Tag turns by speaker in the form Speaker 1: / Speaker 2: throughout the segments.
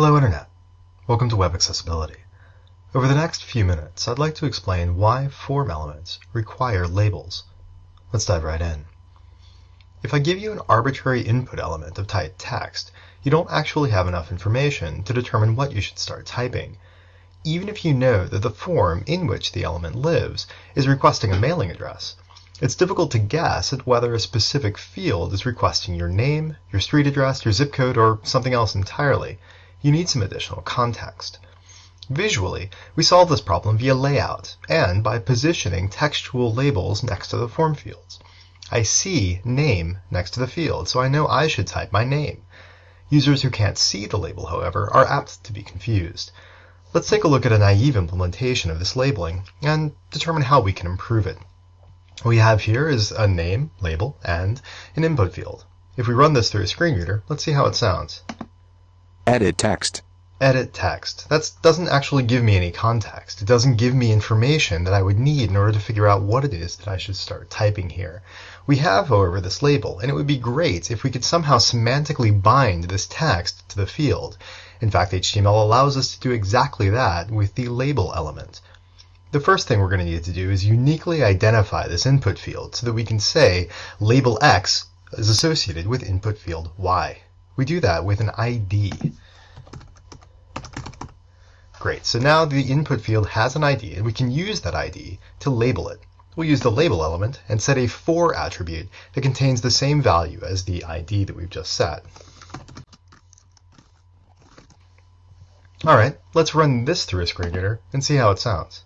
Speaker 1: Hello Internet. Welcome to Web Accessibility. Over the next few minutes, I'd like to explain why form elements require labels. Let's dive right in. If I give you an arbitrary input element of type text, you don't actually have enough information to determine what you should start typing. Even if you know that the form in which the element lives is requesting a mailing address, it's difficult to guess at whether a specific field is requesting your name, your street address, your zip code, or something else entirely. You need some additional context. Visually, we solve this problem via layout and by positioning textual labels next to the form fields. I see name next to the field, so I know I should type my name. Users who can't see the label, however, are apt to be confused. Let's take a look at a naive implementation of this labeling and determine how we can improve it. What we have here is a name, label, and an input field. If we run this through a screen reader, let's see how it sounds.
Speaker 2: Edit text.
Speaker 1: Edit text. That doesn't actually give me any context. It doesn't give me information that I would need in order to figure out what it is that I should start typing here. We have, however, this label, and it would be great if we could somehow semantically bind this text to the field. In fact, HTML allows us to do exactly that with the label element. The first thing we're going to need to do is uniquely identify this input field so that we can say label X is associated with input field Y. We do that with an ID. Great, so now the input field has an ID and we can use that ID to label it. We'll use the label element and set a for attribute that contains the same value as the ID that we've just set. Alright, let's run this through a screen reader and see how it sounds.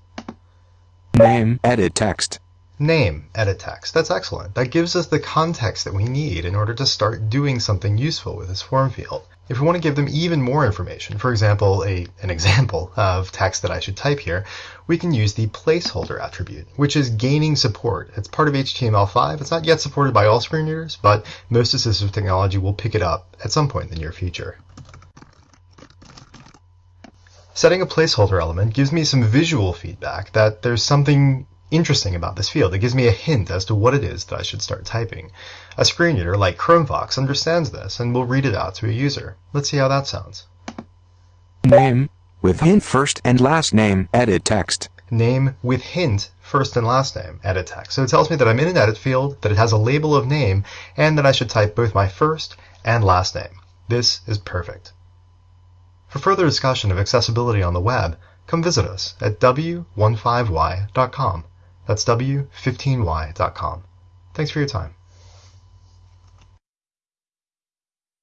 Speaker 2: Name, edit text.
Speaker 1: Name, edit text. That's excellent. That gives us the context that we need in order to start doing something useful with this form field. If we want to give them even more information, for example, a, an example of text that I should type here, we can use the placeholder attribute, which is gaining support. It's part of HTML5. It's not yet supported by all screen readers, but most assistive technology will pick it up at some point in the near future. Setting a placeholder element gives me some visual feedback that there's something interesting about this field. It gives me a hint as to what it is that I should start typing. A screen reader like Chromevox understands this and will read it out to a user. Let's see how that sounds.
Speaker 2: Name, with hint first and last name, edit text.
Speaker 1: Name with hint first and last name, edit text. So it tells me that I'm in an edit field, that it has a label of name, and that I should type both my first and last name. This is perfect. For further discussion of accessibility on the web, come visit us at w15y.com. That's w15y.com. Thanks for your time.